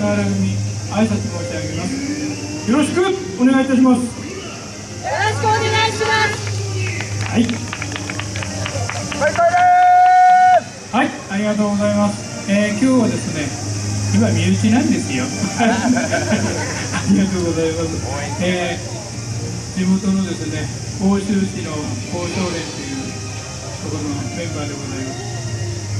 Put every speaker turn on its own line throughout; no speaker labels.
菅原組挨拶申し上げます。よろしくお願いいたします。
よろしくお願いします。
はい。はいありがとうございます、えー、今日はですね今身内なんですよ。ありがとうございます、えー、地元のですね奥州市の交渉連というところのメンバーでございます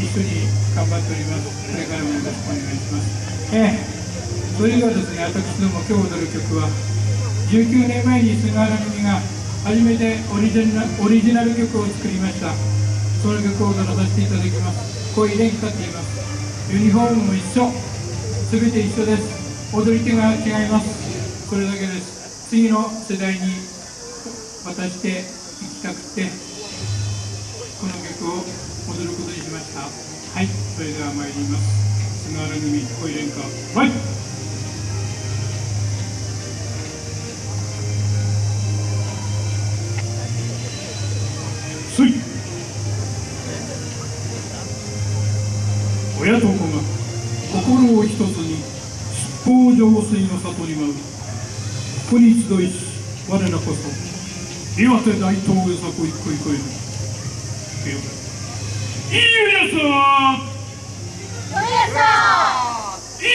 一緒に頑張っております。これからもよろしくお願いします。えー、それではですね私ども今日踊る曲は19年前に菅原組が初めてオリジナルオリジナル曲を作りました。その曲を踊らさせていただきます。恋連歌っています。ユニフォームも一緒。全て一緒です。踊り手が違います。それだけです。次の世代に渡していきたくてこの曲を踊ることにしました。はいそれでは参ります。菅原組恋連歌はい。すい親と子が心を一つに七宝浄水の里に舞うここに集いし我らこそ岩手大東へさこいこいこいるいいよや
す
いいよ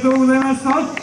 とうございました。